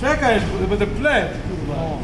Czekaj, będę plec, kurwa.